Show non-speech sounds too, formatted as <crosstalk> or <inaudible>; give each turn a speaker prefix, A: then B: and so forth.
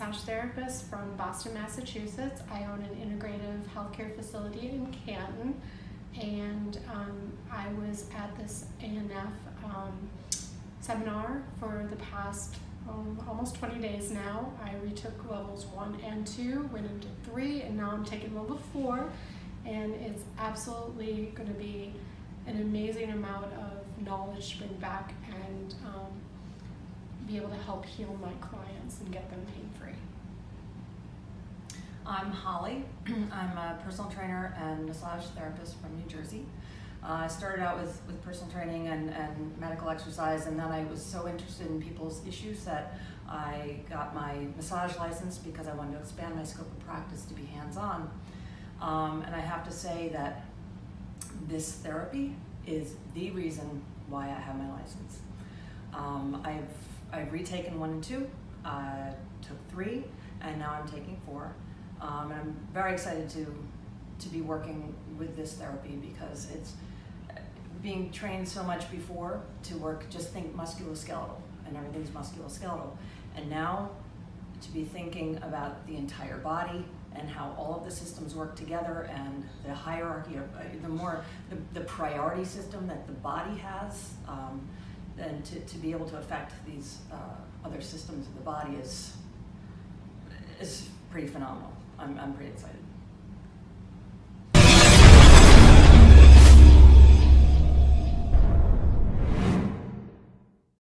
A: massage therapist from Boston, Massachusetts. I own an integrative healthcare facility in Canton, and um, I was at this ANF um, seminar for the past um, almost 20 days now. I retook levels one and two, went into three, and now I'm taking level four. And it's absolutely going to be an amazing amount of knowledge to bring back and um, be able to help heal my clients and get them pain free.
B: I'm Holly. <clears throat> I'm a personal trainer and massage therapist from New Jersey. Uh, I started out with, with personal training and, and medical exercise, and then I was so interested in people's issues that I got my massage license because I wanted to expand my scope of practice to be hands on. Um, and I have to say that this therapy is the reason why I have my license. Um, I've, I've retaken one and two, uh, took three, and now I'm taking four. Um, and I'm very excited to, to be working with this therapy because it's being trained so much before to work, just think musculoskeletal, and everything's musculoskeletal. And now to be thinking about the entire body and how all of the systems work together and the hierarchy of uh, the more the, the priority system that the body has um, and to, to be able to affect these uh, other systems of the body is is pretty phenomenal. I'm, I'm pretty excited